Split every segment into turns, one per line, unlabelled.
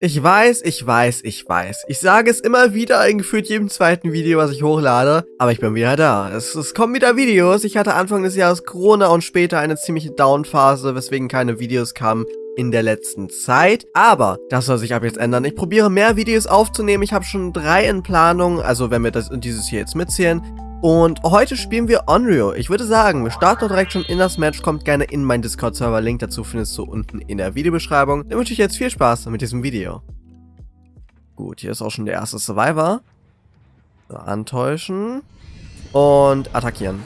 Ich weiß, ich weiß, ich weiß. Ich sage es immer wieder in gefühlt jedem zweiten Video, was ich hochlade. Aber ich bin wieder da. Es, es kommen wieder Videos. Ich hatte Anfang des Jahres Corona und später eine ziemliche Downphase, weswegen keine Videos kamen in der letzten Zeit. Aber das soll sich ab jetzt ändern. Ich probiere mehr Videos aufzunehmen. Ich habe schon drei in Planung. Also wenn wir das dieses hier jetzt mitzählen. Und heute spielen wir Onryo. Ich würde sagen, wir starten direkt schon in das Match. Kommt gerne in meinen Discord-Server. Link dazu findest du unten in der Videobeschreibung. Dann wünsche ich jetzt viel Spaß mit diesem Video. Gut, hier ist auch schon der erste Survivor. So, antäuschen. Und attackieren.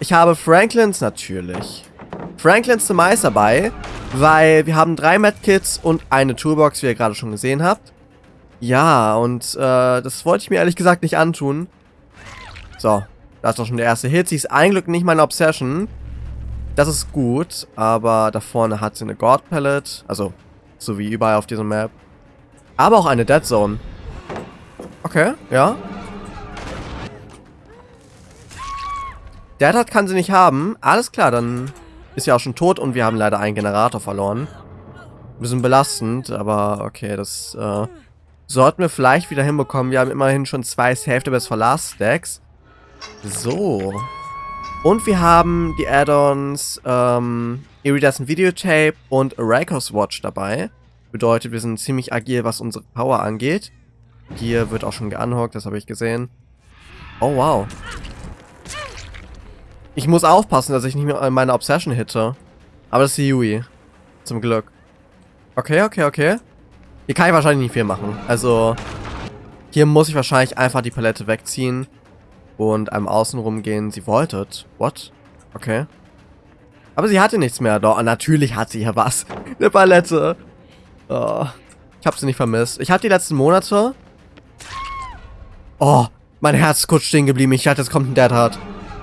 Ich habe Franklins natürlich. Franklins Demise dabei, weil wir haben drei Medkits und eine Toolbox, wie ihr gerade schon gesehen habt. Ja, und äh, das wollte ich mir ehrlich gesagt nicht antun. So, da ist doch schon der erste Hit. Sie ist ein Glück nicht meine Obsession. Das ist gut, aber da vorne hat sie eine God Palette. Also, so wie überall auf dieser Map. Aber auch eine Dead Zone. Okay, ja. Dead hat kann sie nicht haben. Alles klar, dann ist sie auch schon tot und wir haben leider einen Generator verloren. Ein bisschen belastend, aber okay, das äh, sollten wir vielleicht wieder hinbekommen. Wir haben immerhin schon zwei Safety Best for Last Stacks. So. Und wir haben die Add-ons ähm, Iridescent Videotape und Rakos Watch dabei. Bedeutet, wir sind ziemlich agil, was unsere Power angeht. Hier wird auch schon geunhockt, das habe ich gesehen. Oh, wow. Ich muss aufpassen, dass ich nicht mehr meine Obsession hitte. Aber das ist die Yui. Zum Glück. Okay, okay, okay. Hier kann ich wahrscheinlich nicht viel machen. Also, hier muss ich wahrscheinlich einfach die Palette wegziehen und einem außen rumgehen. Sie wollte. What? Okay. Aber sie hatte nichts mehr. Doch, natürlich hat sie ja was. Eine Palette. Oh, ich habe sie nicht vermisst. Ich hatte die letzten Monate... Oh, mein Herz ist kurz stehen geblieben. Ich dachte, es kommt ein Dead Hard.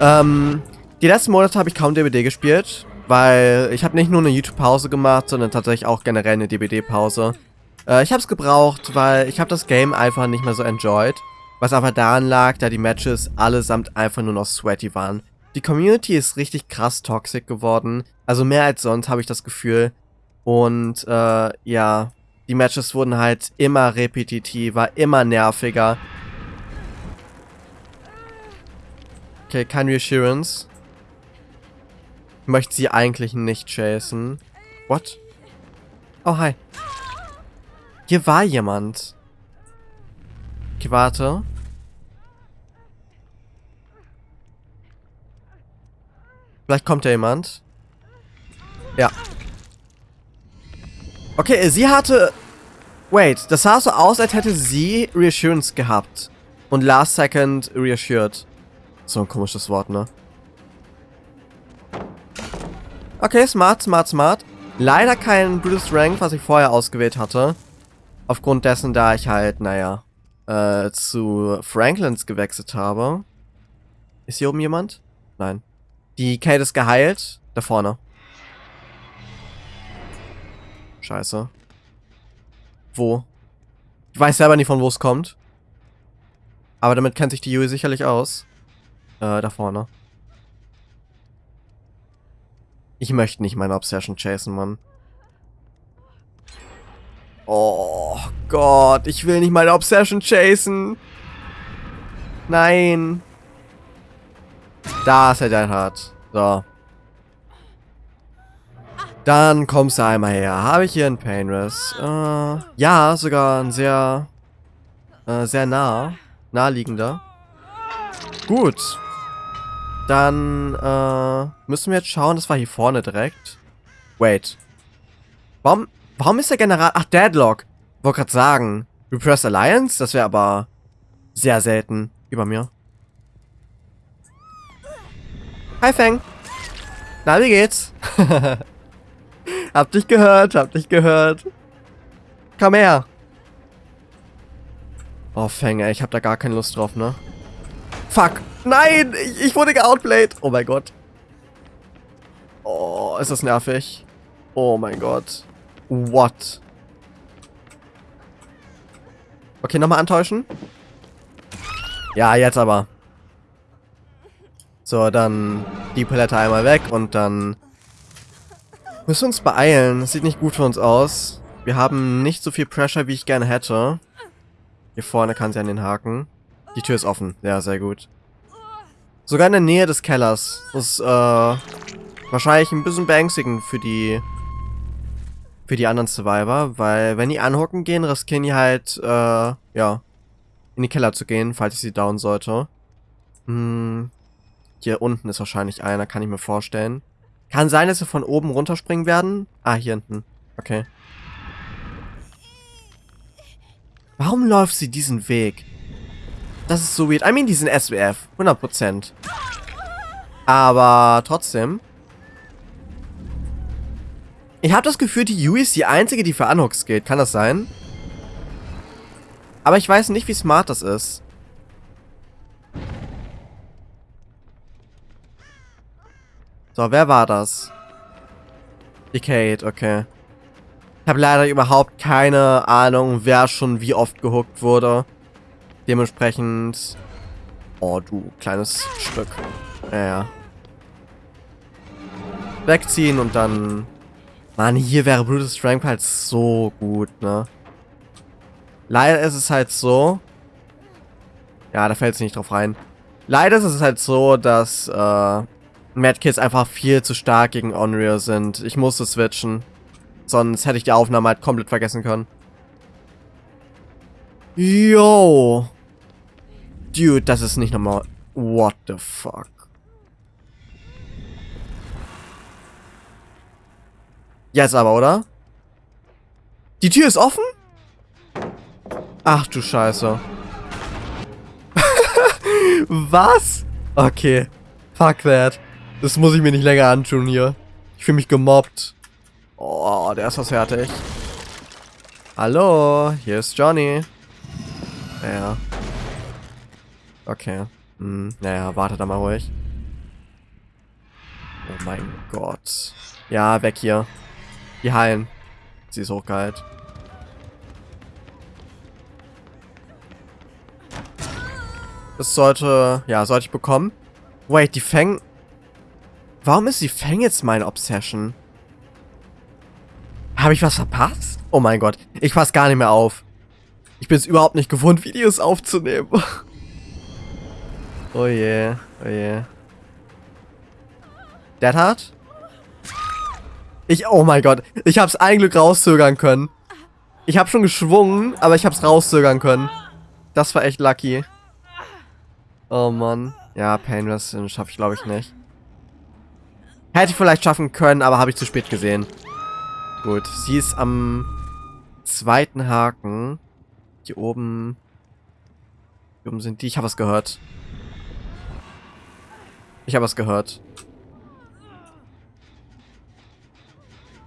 Ähm, die letzten Monate habe ich kaum DBD gespielt, weil ich habe nicht nur eine YouTube-Pause gemacht, sondern tatsächlich auch generell eine DBD-Pause. Äh, ich habe es gebraucht, weil ich habe das Game einfach nicht mehr so enjoyed. Was aber daran lag, da die Matches allesamt einfach nur noch sweaty waren. Die Community ist richtig krass toxic geworden. Also mehr als sonst habe ich das Gefühl. Und äh, ja, die Matches wurden halt immer repetitiver, immer nerviger. Okay, kein Reassurance. Möchte sie eigentlich nicht chasen. What? Oh, hi. Hier war jemand. Okay, warte. Vielleicht kommt ja jemand. Ja. Okay, sie hatte... Wait, das sah so aus, als hätte sie Reassurance gehabt. Und Last Second reassured. So ein komisches Wort, ne? Okay, smart, smart, smart. Leider kein Brutus Rank, was ich vorher ausgewählt hatte. Aufgrund dessen, da ich halt, naja, äh, zu Franklins gewechselt habe. Ist hier oben jemand? Nein. Die Kate ist geheilt. Da vorne. Scheiße. Wo? Ich weiß selber nicht, von wo es kommt. Aber damit kennt sich die Yui sicherlich aus. Äh, da vorne. Ich möchte nicht meine Obsession chasen, Mann. Oh Gott, ich will nicht meine Obsession chasen. Nein. Da ist er dein Hart. So. Dann kommst du einmal her. Habe ich hier einen Painrest? Äh, ja, sogar ein sehr, äh, sehr nah, naheliegender. Gut. Dann, äh, müssen wir jetzt schauen, das war hier vorne direkt. Wait. Warum, warum ist der General, ach, Deadlock. Wollte gerade sagen, Repressed Alliance? Das wäre aber sehr selten über mir. Hi, Feng. Na, wie geht's? hab dich gehört, hab dich gehört. Komm her. Oh, Feng, ey, ich hab da gar keine Lust drauf, ne? Fuck. Nein, ich, ich wurde geoutplayed. Oh mein Gott. Oh, ist das nervig. Oh mein Gott. What? Okay, nochmal antäuschen. Ja, jetzt aber. So, dann die Palette einmal weg und dann müssen wir uns beeilen. Das sieht nicht gut für uns aus. Wir haben nicht so viel Pressure, wie ich gerne hätte. Hier vorne kann sie an den Haken. Die Tür ist offen. Ja, sehr gut. Sogar in der Nähe des Kellers. Das ist, äh, wahrscheinlich ein bisschen beängstigend für die, für die anderen Survivor, weil wenn die anhocken gehen, riskieren die halt, äh, ja, in die Keller zu gehen, falls ich sie down sollte. Hm, hier unten ist wahrscheinlich einer, kann ich mir vorstellen. Kann sein, dass sie von oben runterspringen werden. Ah, hier hinten. Okay. Warum läuft sie diesen Weg? Das ist so weird. I mean, die sind SWF. 100%. Aber trotzdem. Ich habe das Gefühl, die Yui ist die einzige, die für Unhooks geht. Kann das sein? Aber ich weiß nicht, wie smart das ist. So, wer war das? Die Kate, okay. Ich habe leider überhaupt keine Ahnung, wer schon wie oft gehuckt wurde. Dementsprechend... Oh, du kleines Stück. Ja, ja. Wegziehen und dann... Mann, hier wäre Brutus Strength halt so gut, ne? Leider ist es halt so... Ja, da fällt es nicht drauf rein. Leider ist es halt so, dass äh, Madkids einfach viel zu stark gegen Unreal sind. Ich musste switchen. Sonst hätte ich die Aufnahme halt komplett vergessen können. Yo. Dude, das ist nicht normal. What the fuck? Jetzt aber, oder? Die Tür ist offen? Ach du Scheiße. Was? Okay. Fuck that. Das muss ich mir nicht länger antun hier. Ich fühle mich gemobbt. Oh, der ist was fertig. Hallo, hier ist Johnny. Ja. Okay. Hm, naja, warte da mal ruhig. Oh mein Gott. Ja, weg hier. Die heilen. Sie ist hochgeheilt. Das sollte... Ja, sollte ich bekommen. Wait, die Fang... Warum ist die Fang jetzt meine Obsession? Habe ich was verpasst? Oh mein Gott. Ich passe gar nicht mehr auf. Ich bin es überhaupt nicht gewohnt, Videos aufzunehmen. oh je, oh je. Dead Hard? Ich, oh mein Gott. Ich habe es ein Glück rauszögern können. Ich habe schon geschwungen, aber ich habe es rauszögern können. Das war echt lucky. Oh Mann. Ja, Painless schaffe ich glaube ich nicht. Hätte ich vielleicht schaffen können, aber habe ich zu spät gesehen. Gut, sie ist am zweiten Haken. Hier oben. Hier oben sind die. Ich habe was gehört. Ich habe was gehört.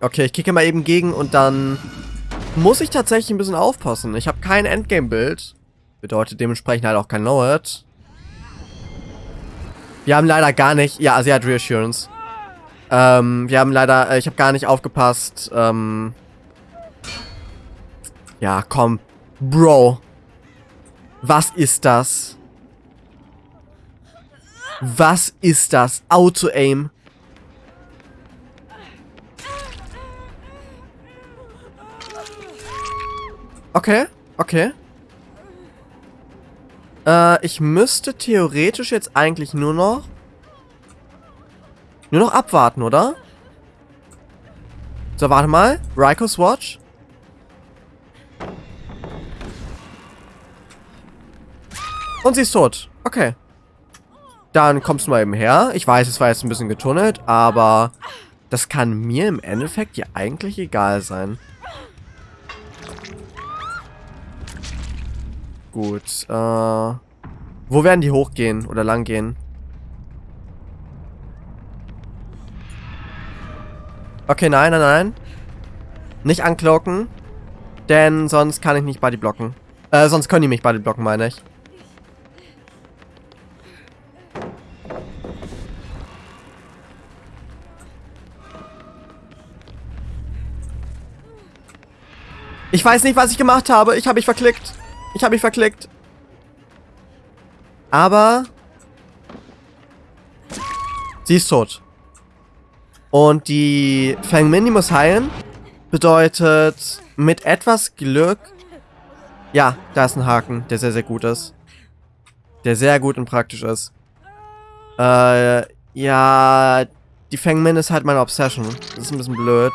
Okay, ich kicke mal eben gegen und dann muss ich tatsächlich ein bisschen aufpassen. Ich habe kein Endgame-Bild. Bedeutet dementsprechend halt auch kein Know-It. Wir haben leider gar nicht... Ja, sie hat Reassurance. Ähm, wir haben leider, äh, ich habe gar nicht aufgepasst. Ähm, ja, komm. Bro. Was ist das? Was ist das? Auto-Aim. Okay, okay. Äh, ich müsste theoretisch jetzt eigentlich nur noch nur noch abwarten, oder? So, warte mal. Rikos Watch. Und sie ist tot. Okay. Dann kommst du mal eben her. Ich weiß, es war jetzt ein bisschen getunnelt, aber das kann mir im Endeffekt ja eigentlich egal sein. Gut, äh... Wo werden die hochgehen oder langgehen? Okay, nein, nein, nein. Nicht anklocken. Denn sonst kann ich nicht Buddy blocken. Äh, sonst können die mich Buddy blocken, meine ich. Ich weiß nicht, was ich gemacht habe. Ich habe mich verklickt. Ich habe mich verklickt. Aber... Sie ist tot. Und die Fang Min, die muss heilen. Bedeutet, mit etwas Glück... Ja, da ist ein Haken, der sehr, sehr gut ist. Der sehr gut und praktisch ist. Äh, ja, die Fengmin ist halt meine Obsession. Das ist ein bisschen blöd.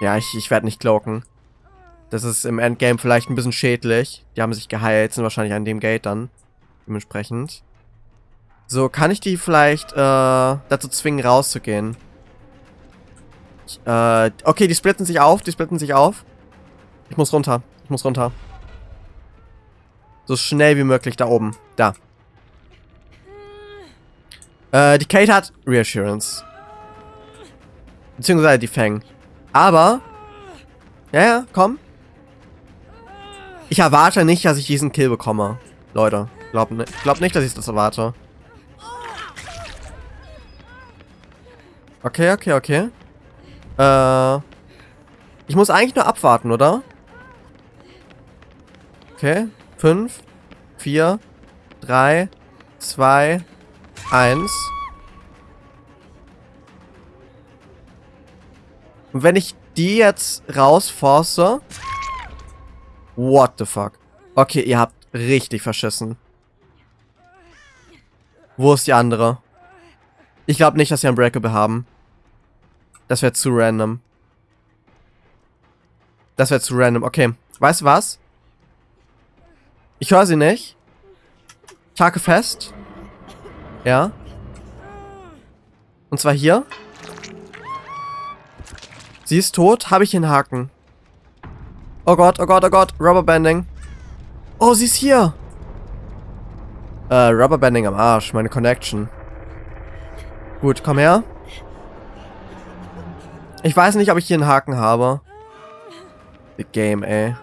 Ja, ich, ich werde nicht cloaken. Das ist im Endgame vielleicht ein bisschen schädlich. Die haben sich geheilt, sind wahrscheinlich an dem Gate dann. Dementsprechend. So, kann ich die vielleicht äh, dazu zwingen, rauszugehen? Ich, äh, okay, die splitten sich auf, die splitten sich auf. Ich muss runter, ich muss runter. So schnell wie möglich da oben. Da. Äh, die Kate hat Reassurance. Beziehungsweise die Fang. Aber... Ja, ja, komm. Ich erwarte nicht, dass ich diesen Kill bekomme. Leute, glaub, glaub nicht, dass ich das erwarte. Okay, okay, okay. Äh... Ich muss eigentlich nur abwarten, oder? Okay. Fünf, vier, drei, zwei, eins. Und wenn ich die jetzt rausforce... What the fuck? Okay, ihr habt richtig verschissen. Wo ist die andere? Ich glaube nicht, dass sie ein Breakable haben. Das wäre zu random. Das wäre zu random. Okay. Weißt du was? Ich höre sie nicht. Ich hake fest. Ja. Und zwar hier. Sie ist tot. Habe ich den Haken. Oh Gott, oh Gott, oh Gott. Rubberbanding. Oh, sie ist hier. Äh, Rubberbanding am Arsch. Meine Connection. Gut, komm her. Ich weiß nicht, ob ich hier einen Haken habe. The Game, ey.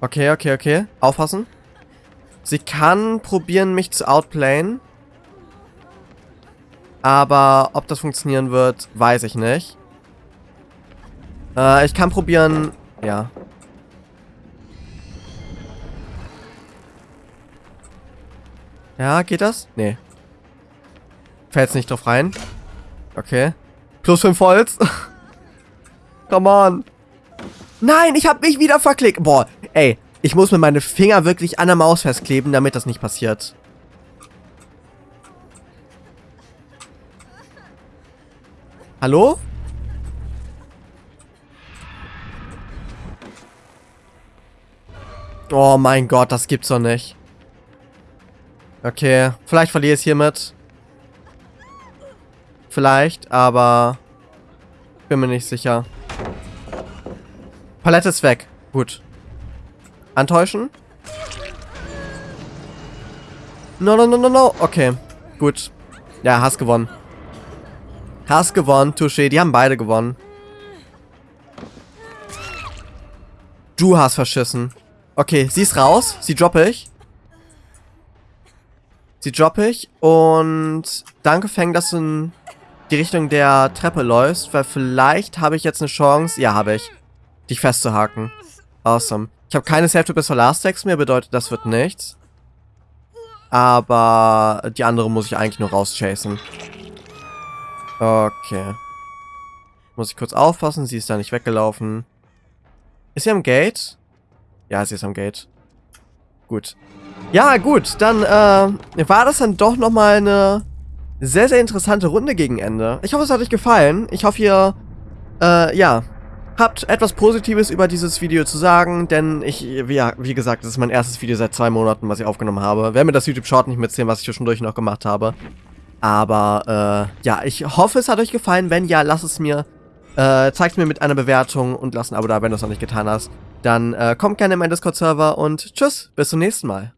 Okay, okay, okay. Aufpassen. Sie kann probieren, mich zu outplayen. Aber ob das funktionieren wird, weiß ich nicht. Äh, ich kann probieren... Ja. Ja, geht das? Nee. Fällt nicht drauf rein. Okay. Plus 5 Holz. Come on. Nein, ich habe mich wieder verklickt. Boah, ey. Ich muss mir meine Finger wirklich an der Maus festkleben, damit das nicht passiert. Hallo? Oh mein Gott, das gibt's doch nicht. Okay, vielleicht verliere ich es hiermit. Vielleicht, aber bin mir nicht sicher. Palette ist weg. Gut. Antäuschen? No, no, no, no, no. Okay, gut. Ja, hast gewonnen. Hast gewonnen, Touché. Die haben beide gewonnen. Du hast verschissen. Okay, sie ist raus. Sie droppe ich. Sie droppe ich. Und danke, Feng, dass du in die Richtung der Treppe läufst. Weil vielleicht habe ich jetzt eine Chance. Ja, habe ich. Dich festzuhaken. Awesome. Ich habe keine Save to bis Text mehr. Bedeutet, das wird nichts. Aber die andere muss ich eigentlich nur rauschasen. Okay. Muss ich kurz aufpassen. Sie ist da nicht weggelaufen. Ist sie am Gate? Ja, sie ist am Gate. Gut. Ja, gut, dann äh, war das dann doch nochmal eine sehr, sehr interessante Runde gegen Ende. Ich hoffe, es hat euch gefallen. Ich hoffe, ihr, äh, ja, habt etwas Positives über dieses Video zu sagen, denn ich, wie, wie gesagt, das ist mein erstes Video seit zwei Monaten, was ich aufgenommen habe. Wer mir das YouTube-Short nicht mitzählen, was ich zwischendurch noch gemacht habe. Aber, äh, ja, ich hoffe, es hat euch gefallen. Wenn ja, lasst es mir, äh, zeigt mir mit einer Bewertung und lasst ein Abo da, wenn du es noch nicht getan hast. Dann äh, kommt gerne in meinen Discord-Server und tschüss, bis zum nächsten Mal.